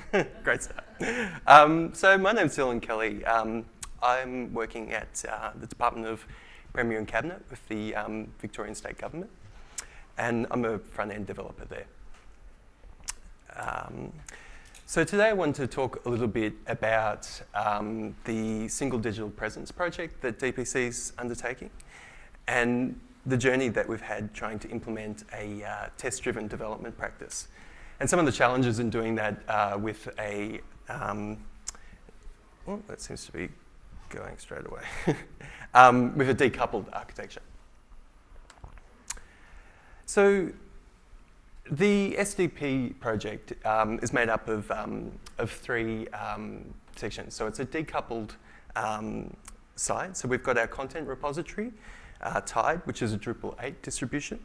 Great start. Um, so my name's Dylan Kelly. Um, I'm working at uh, the Department of Premier and Cabinet with the um, Victorian State Government, and I'm a front-end developer there. Um, so today I want to talk a little bit about um, the Single Digital Presence project that DPC is undertaking, and the journey that we've had trying to implement a uh, test-driven development practice. And some of the challenges in doing that uh, with a, um, oh, that seems to be going straight away, um, with a decoupled architecture. So the SDP project um, is made up of, um, of three um, sections. So it's a decoupled um, site. So we've got our content repository, uh, Tide, which is a Drupal 8 distribution.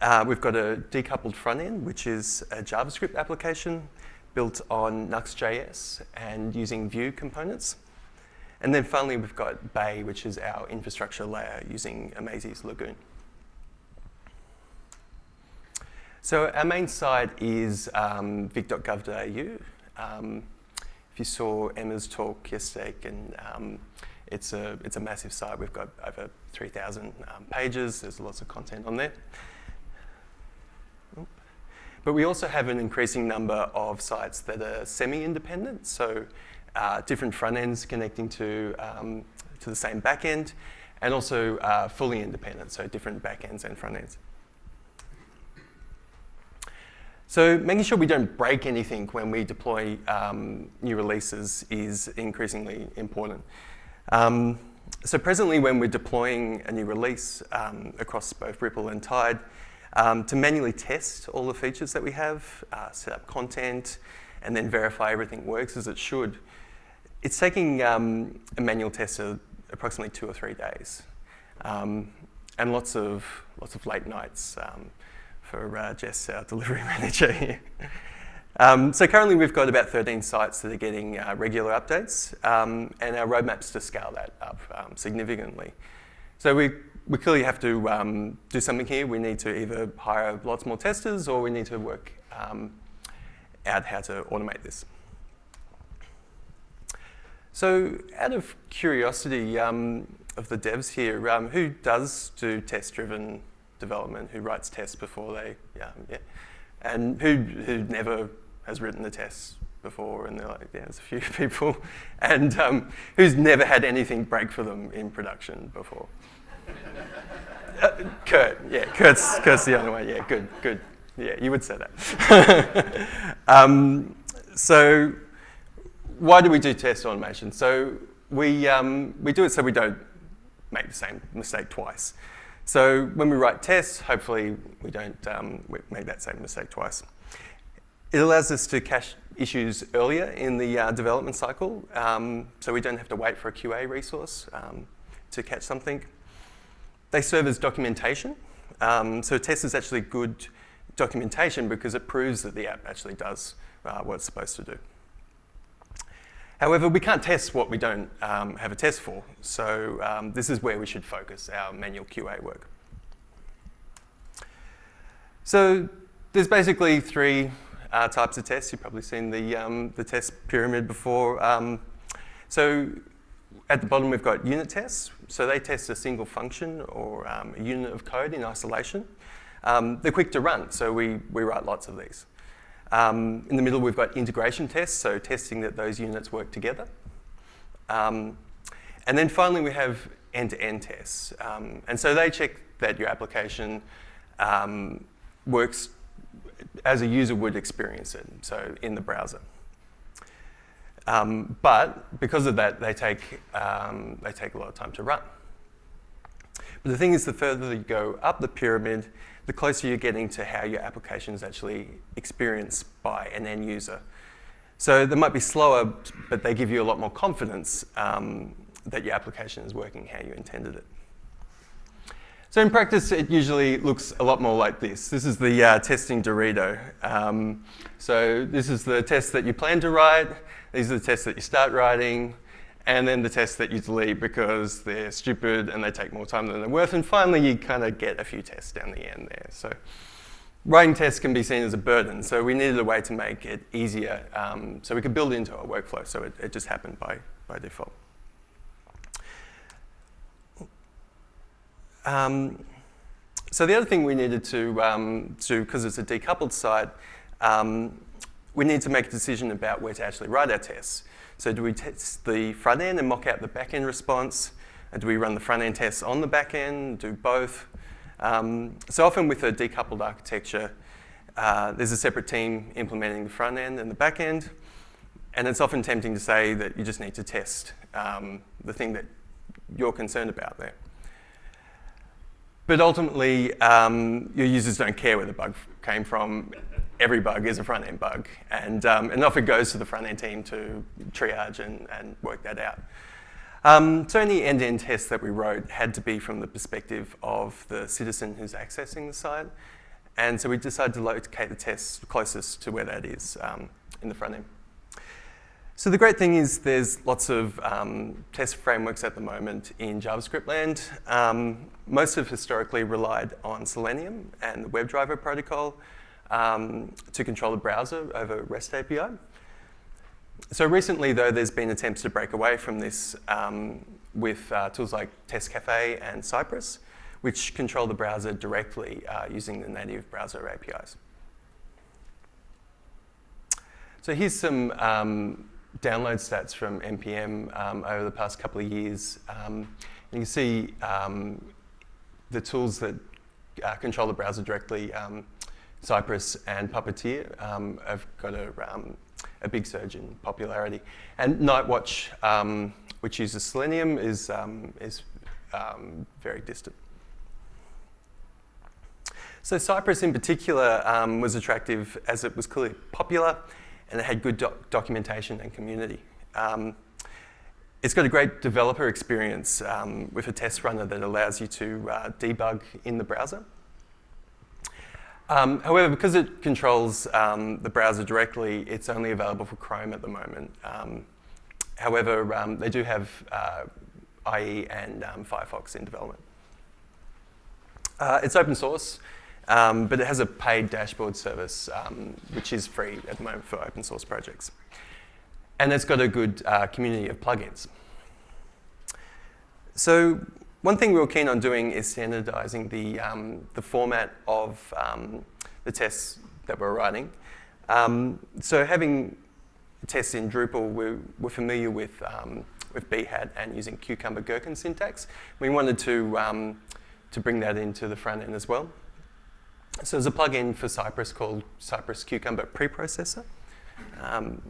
Uh, we've got a decoupled front end, which is a JavaScript application built on Nuxt.js and using Vue components. And then finally, we've got Bay, which is our infrastructure layer using Amazee's Lagoon. So our main site is um, vic.gov.au. Um, if you saw Emma's talk yesterday, and um, it's a it's a massive site. We've got over 3,000 um, pages. There's lots of content on there. But we also have an increasing number of sites that are semi-independent, so uh, different front ends connecting to, um, to the same back end, and also uh, fully independent, so different back ends and front ends. So making sure we don't break anything when we deploy um, new releases is increasingly important. Um, so presently when we're deploying a new release um, across both Ripple and Tide, um, to manually test all the features that we have, uh, set up content, and then verify everything works as it should. It's taking um, a manual test of approximately two or three days. Um, and lots of, lots of late nights um, for uh, Jess, our delivery manager here. Um, so currently we've got about 13 sites that are getting uh, regular updates, um, and our roadmap's to scale that up significantly. So we we clearly have to um, do something here. We need to either hire lots more testers or we need to work um, out how to automate this. So out of curiosity um, of the devs here, um, who does do test-driven development, who writes tests before they, yeah, yeah. and who, who never has written the tests before, and they're like, yeah, there's a few people, and um, who's never had anything break for them in production before uh, Kurt, yeah, Kurt's, Kurt's the only one. Yeah, good, good. Yeah, you would say that. um, so why do we do test automation? So we, um, we do it so we don't make the same mistake twice. So when we write tests, hopefully we don't um, make that same mistake twice. It allows us to cache issues earlier in the uh, development cycle, um, so we don't have to wait for a QA resource um, to catch something. They serve as documentation. Um, so test is actually good documentation because it proves that the app actually does uh, what it's supposed to do. However, we can't test what we don't um, have a test for. So um, this is where we should focus our manual QA work. So there's basically three uh, types of tests. You've probably seen the, um, the test pyramid before. Um, so at the bottom, we've got unit tests. So they test a single function or um, a unit of code in isolation. Um, they're quick to run, so we, we write lots of these. Um, in the middle, we've got integration tests, so testing that those units work together. Um, and then finally, we have end-to-end -end tests. Um, and so they check that your application um, works as a user would experience it, so in the browser. Um, but because of that, they take, um, they take a lot of time to run. But the thing is, the further you go up the pyramid, the closer you're getting to how your application is actually experienced by an end user. So they might be slower, but they give you a lot more confidence um, that your application is working how you intended it. So in practice, it usually looks a lot more like this. This is the uh, testing Dorito. Um, so this is the test that you plan to write. These are the tests that you start writing, and then the tests that you delete because they're stupid and they take more time than they're worth. And finally, you kind of get a few tests down the end there. So writing tests can be seen as a burden, so we needed a way to make it easier um, so we could build into our workflow, so it, it just happened by, by default. Um, so the other thing we needed to um, do, because it's a decoupled site, um, we need to make a decision about where to actually write our tests. So do we test the front end and mock out the back end response? do we run the front end tests on the back end, do both? Um, so often with a decoupled architecture, uh, there's a separate team implementing the front end and the back end. And it's often tempting to say that you just need to test um, the thing that you're concerned about there. But ultimately, um, your users don't care where the bug came from. Every bug is a front-end bug. And, um, and often goes to the front-end team to triage and, and work that out. Um, so any end-to-end -end tests that we wrote had to be from the perspective of the citizen who's accessing the site. And so we decided to locate the tests closest to where that is um, in the front end. So the great thing is there's lots of um, test frameworks at the moment in JavaScript land. Um, most have historically relied on Selenium and the WebDriver protocol um, to control the browser over REST API. So recently, though, there's been attempts to break away from this um, with uh, tools like Testcafe and Cypress, which control the browser directly uh, using the native browser APIs. So here's some um, download stats from NPM um, over the past couple of years. Um, you can see um, the tools that uh, control the browser directly, um, Cypress and Puppeteer, um, have got a, um, a, big surge in popularity. And Nightwatch, which uses Selenium, is, is very distant. So Cypress in particular was attractive as it was clearly popular and it had good doc documentation and community. Um, it's got a great developer experience um, with a test runner that allows you to uh, debug in the browser. Um, however, because it controls um, the browser directly, it's only available for Chrome at the moment. Um, however, um, they do have uh, IE and Firefox in development. Uh, it's open source. Um, but it has a paid dashboard service, um, which is free at the moment for open source projects. And it's got a good uh, community of plugins. So one thing we were keen on doing is standardizing the, um, the format of um, the tests that we're writing. Um, so having tests in Drupal, we're, we're familiar with, um, with Behat and using Cucumber Gherkin syntax. We wanted to, to bring that into the front end as well. So there's a plugin for Cypress called Cypress Cucumber Preprocessor, um,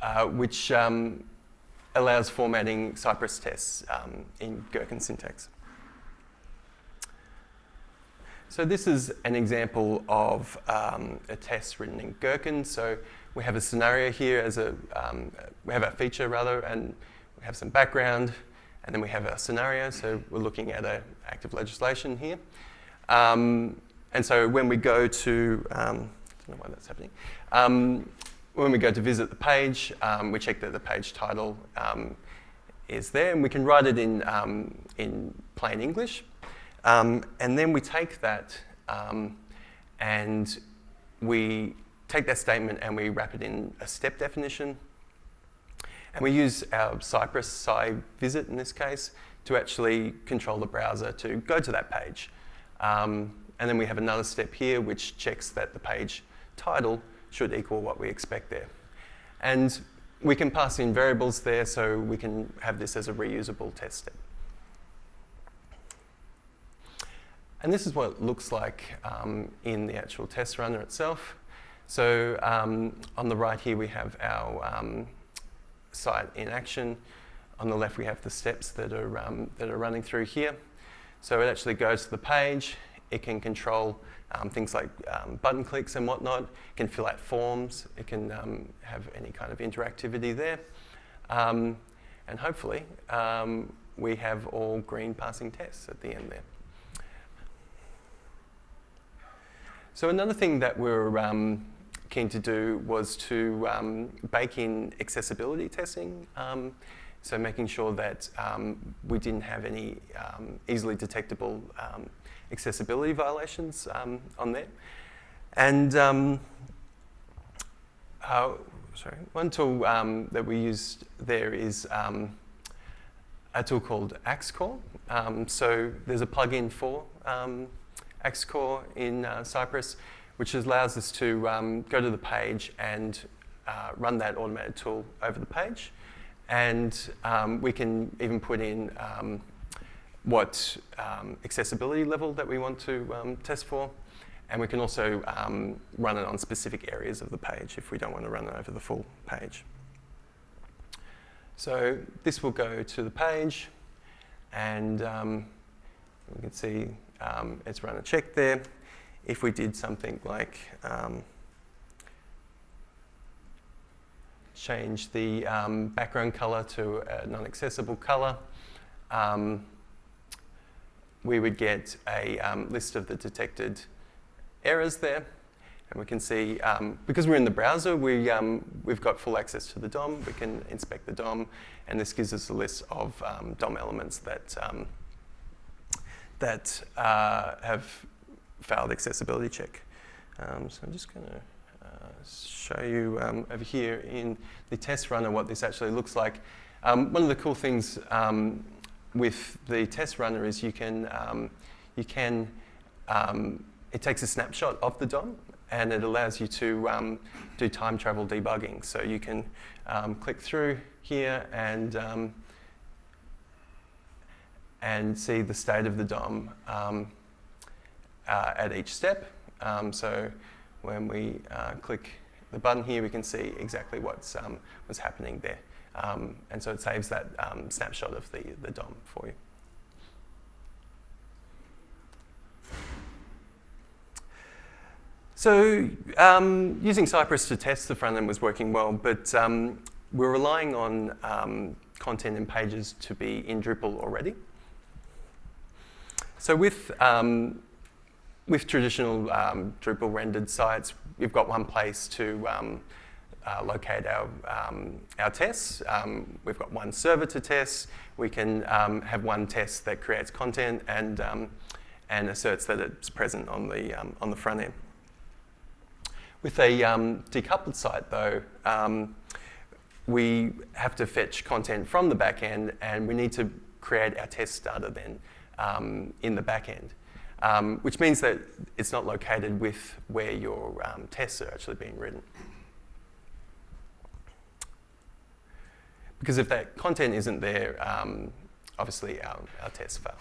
uh, which um, allows formatting Cypress tests um, in Gherkin syntax. So this is an example of um, a test written in Gherkin. So we have a scenario here as a, um, we have a feature rather, and we have some background, and then we have a scenario. So we're looking at an active legislation here. Um, and so when we go to, um, I don't know why that's happening, um, when we go to visit the page, um, we check that the page title um, is there, and we can write it in, um, in plain English. And then we take that and we take that statement and we wrap it in a step definition. And we use our Cypress Sci visit in this case to actually control the browser to go to that page. Um, and then we have another step here which checks that the page title should equal what we expect there. And we can pass in variables there so we can have this as a reusable test step. And this is what it looks like um, in the actual test runner itself. So um, on the right here we have our um, site in action. On the left we have the steps that are, um, that are running through here. So it actually goes to the page, it can control um, things like um, button clicks and whatnot. It can fill out forms. It can um, have any kind of interactivity there. Um, and hopefully, um, we have all green passing tests at the end there. So another thing that we're um, keen to do was to bake in accessibility testing. so making sure that we didn't have any easily detectable accessibility violations um, on there. And um, uh, sorry, one tool um, that we used there is um, a tool called AxeCore. Um, so there's a plugin for um, AxeCore in uh, Cypress, which allows us to um, go to the page and uh, run that automated tool over the page. And we can even put in what um, accessibility level that we want to um, test for. And we can also um, run it on specific areas of the page if we don't want to run it over the full page. So this will go to the page, and um, we can see um, it's run a check there. If we did something like um, change the background color to a non-accessible color, um, we would get a um, list of the detected errors there. And we can see, um, because we're in the browser, we, um, we've got full access to the DOM. We can inspect the DOM, and this gives us a list of um, DOM elements that, um, that uh, have failed accessibility check. Um, so I'm just going to uh, show you um, over here in the test runner what this actually looks like. one of the cool things with the test runner is you can, you can it takes a snapshot of the DOM and it allows you to um, do time travel debugging. So you can um, click through here and, um, and see the state of the DOM um, uh, at each step. Um, so when we uh, click the button here, we can see exactly what's, um, what's happening there. And so it saves that snapshot of the, the DOM for you. So um, using Cypress to test the front end was working well, but um, we're relying on um, content and pages to be in Drupal already. So with, um, with traditional um, Drupal rendered sites, we've got one place to um, uh, locate our, our tests. we've got one server to test. We can have one test that creates content and, and asserts that it's present on the, on the front end. With a um, decoupled site, though, um, we have to fetch content from the back end, and we need to create our test data then um, in the back end, um, which means that it's not located with where your um, tests are actually being written. Because if that content isn't there, um, obviously our, our tests fail.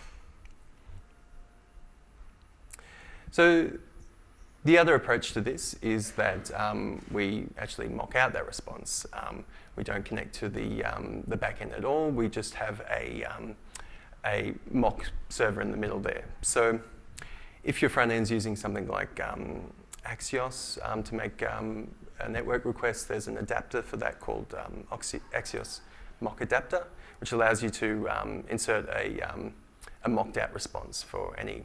So the other approach to this is that um, we actually mock out that response. Um, we don't connect to the, um, the backend at all. We just have a, um, a mock server in the middle there. So if your front end's using something like um, Axios um, to make a network request, there's an adapter for that called Axios mock adapter, which allows you to insert a, a mocked out response for any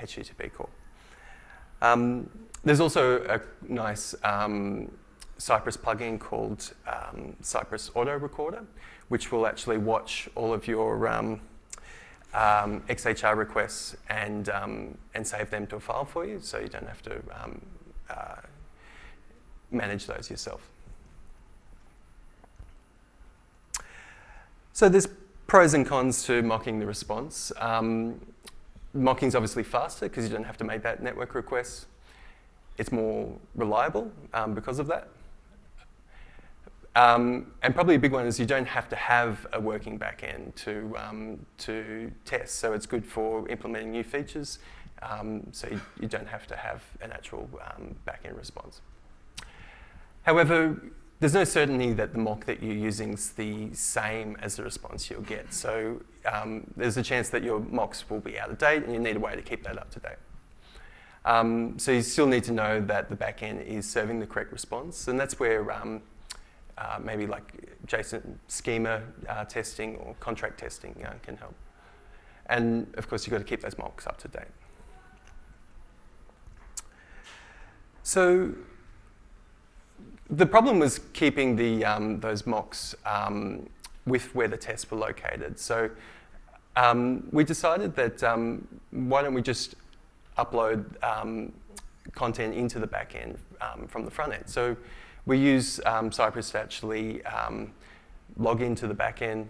HTTP call. Um, there's also a nice um, Cypress plugin called um, Cypress Auto Recorder, which will actually watch all of your um, um, XHR requests and, um, and save them to a file for you, so you don't have to uh, manage those yourself. So there's pros and cons to mocking the response. Um, Mocking is obviously faster because you don't have to make that network request. It's more reliable um, because of that. Um, and probably a big one is you don't have to have a working backend to, um, to test. So it's good for implementing new features. Um, so you, you, don't have to have an actual um, backend response. However, there's no certainty that the mock that you're using is the same as the response you'll get. So um, there's a chance that your mocks will be out of date and you need a way to keep that up to date. Um, so you still need to know that the backend is serving the correct response. And that's where um, uh, maybe like JSON schema uh, testing or contract testing uh, can help. And of course, you've got to keep those mocks up to date. So the problem was keeping the, um, those mocks um, with where the tests were located. So um, we decided that um, why don't we just upload um, content into the back end um, from the front end. So we use Cypress to actually log into the back end,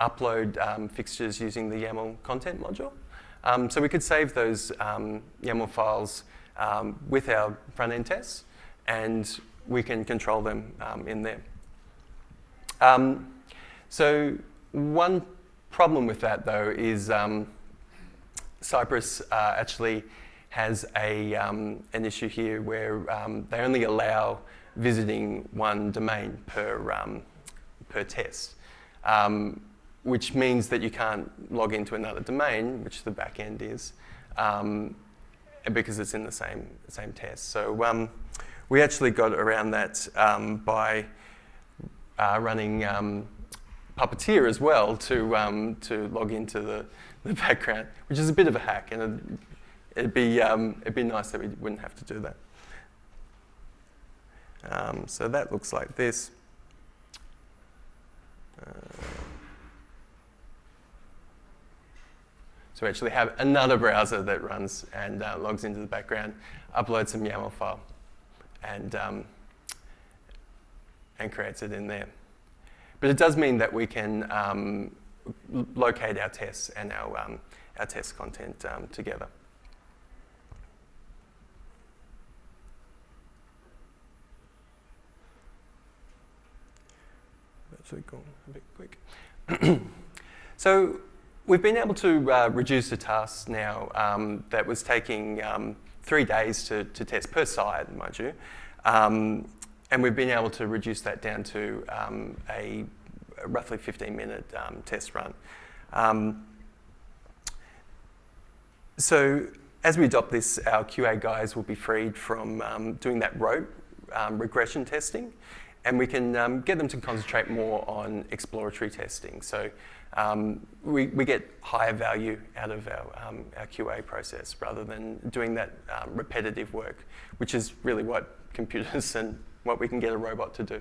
upload fixtures using the YAML content module. So we could save those YAML files with our front end tests, and we can control them in there. so one problem with that, though, is Cypress uh, actually has a, um, an issue here where um, they only allow visiting one domain per, um, per test, um, which means that you can't log into another domain, which the backend is, um, because it's in the same, same test. So um, we actually got around that by uh, running Puppeteer as well to, to log into the, the background, which is a bit of a hack, and it'd be, um, it'd be nice that we wouldn't have to do that. Um, so that looks like this. Uh, so we actually have another browser that runs and uh, logs into the background, uploads some YAML file, and, um, and creates it in there. But it does mean that we can um, locate our tests and our, um, our test content um, together. a bit quick. so we've been able to uh, reduce the task now um, that was taking um, three days to, to test per side, mind you. Um, and we've been able to reduce that down to um, a, a, roughly 15 minute um, test run. Um, so as we adopt this, our QA guys will be freed from doing that rote regression testing and we can um, get them to concentrate more on exploratory testing. So um, we, we get higher value out of our, um, our QA process rather than doing that um, repetitive work, which is really what computers and what we can get a robot to do.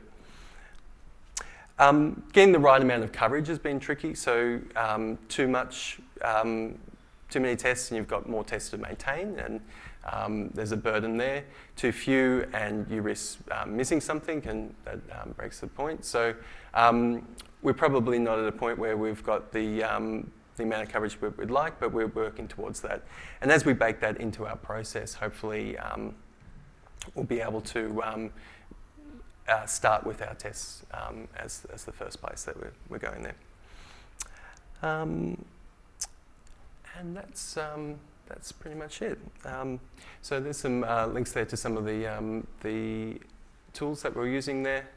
Um, getting the right amount of coverage has been tricky, so um, too much, too many tests and you've got more tests to maintain and um, there's a burden there. Too few and you risk um, missing something and that um, breaks the point. So um, we're probably not at a point where we've got the, um, the amount of coverage we'd like, but we're working towards that. And as we bake that into our process, hopefully we'll be able to uh, start with our tests as, as the first place that we're, we're going there. and that's that's pretty much it. Um, so there's some uh, links there to some of the, um, the tools that we're using there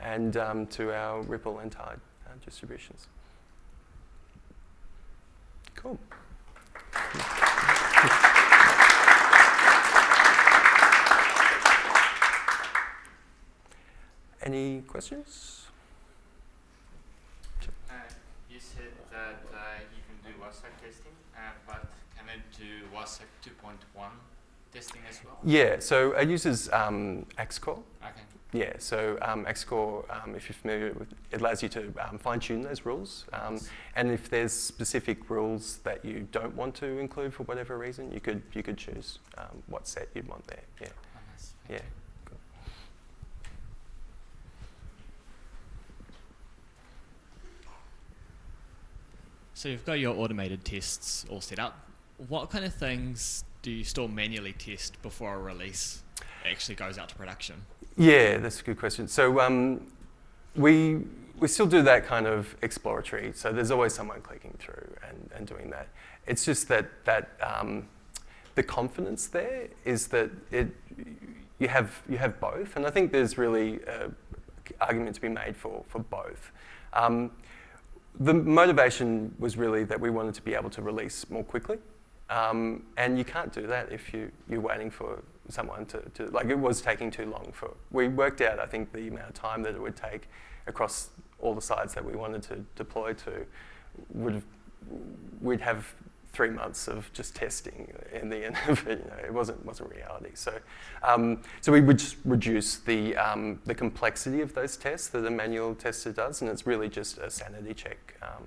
and um, to our Ripple and Tide uh, distributions. Cool. Any questions? Uh, you said that uh, you can do WCAG testing, to WCAG 2.1 testing as well? Yeah, so it uses um, AxeCore. Okay. Yeah, so um, AxeCore, um, if you're familiar with it, allows you to um, fine tune those rules. Um, yes. And if there's specific rules that you don't want to include for whatever reason, you could you could choose um, what set you'd want there. Yeah. Oh, nice. Yeah. So you've got your automated tests all set up what kind of things do you still manually test before a release actually goes out to production? Yeah, that's a good question. So um, we we still do that kind of exploratory. So there's always someone clicking through and, and doing that. It's just that that um, the confidence there is that it you have you have both, and I think there's really an argument to be made for for both. Um, the motivation was really that we wanted to be able to release more quickly. Um, and you can't do that if you, you're waiting for someone to, to, like it was taking too long for, we worked out I think the amount of time that it would take across all the sites that we wanted to deploy to, would we'd have three months of just testing in the end of it, you know, it wasn't, wasn't reality. So, um, so we would just reduce the, um, the complexity of those tests that a manual tester does, and it's really just a sanity check um,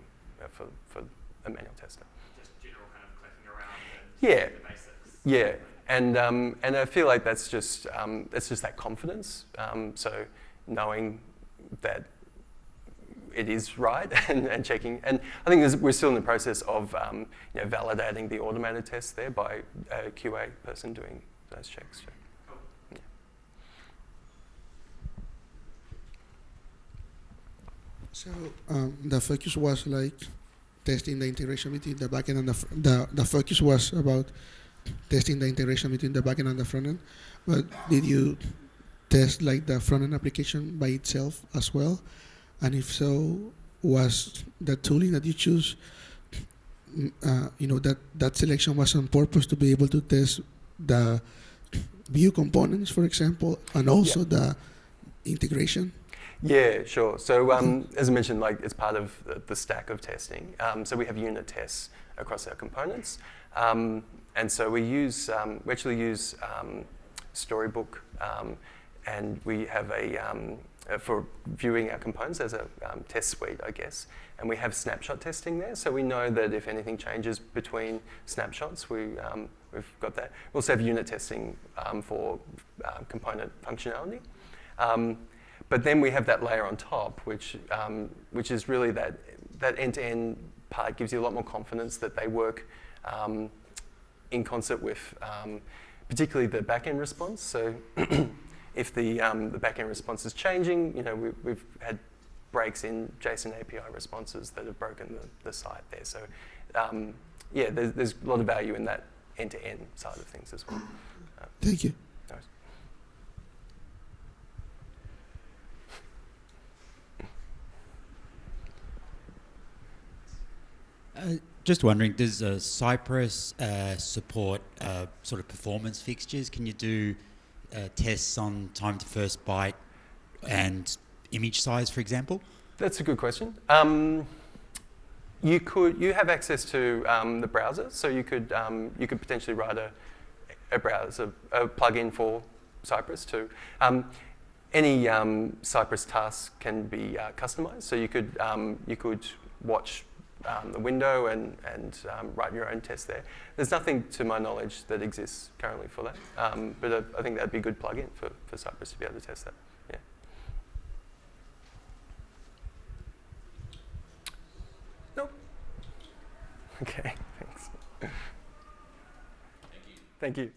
for, for a manual tester. Just general kind of clicking around yeah. Yeah. and um, and I feel like that's just um, that's just that confidence. Um, so knowing that it is right and, and checking. And I think we're still in the process of um, you know, validating the automated test there by a QA person doing those checks. Yeah. So um, the focus was like testing the integration between the backend and the, the the focus was about testing the integration between the backend and the front end. But did you test like the front end application by itself as well? And if so, was the tooling that you choose, mm, uh, you know, that that selection was on purpose to be able to test the Vue components, for example, and also the integration? Yeah, sure. So um, as I mentioned, like it's part of the, stack of testing. Um, so we have unit tests across our components, um, and so we use um, we actually use um, Storybook, um, and we have a uh, for viewing our components as a test suite, I guess. And we have snapshot testing there, so we know that if anything changes between snapshots, we we've got that. We also have unit testing for uh, component functionality. Um, but then we have that layer on top, which, um, which is really that, that end-to-end part gives you a lot more confidence that they work um, in concert with um, particularly the back-end response. So if the, um, the back-end response is changing, you know, we, we've had breaks in JSON API responses that have broken the, the site there. So um, yeah, there's, there's a lot of value in that end-to-end side of things as well. Thank you. No worries. Uh, just wondering, does uh, Cypress uh, support uh, sort of performance fixtures? Can you do uh, tests on time to first byte and image size, for example? That's a good question. Um, you could you have access to um, the browser, so you could um, you could potentially write a, a browser a plugin for Cypress too. Um, any um, Cypress task can be customized, so you could um, you could watch um, the window and and um, write your own test there. There's nothing to my knowledge that exists currently for that, um, but uh, I think that'd be a good plugin for, for Cypress to be able to test that. Yeah. Nope. Okay, thanks. Thank you. Thank you.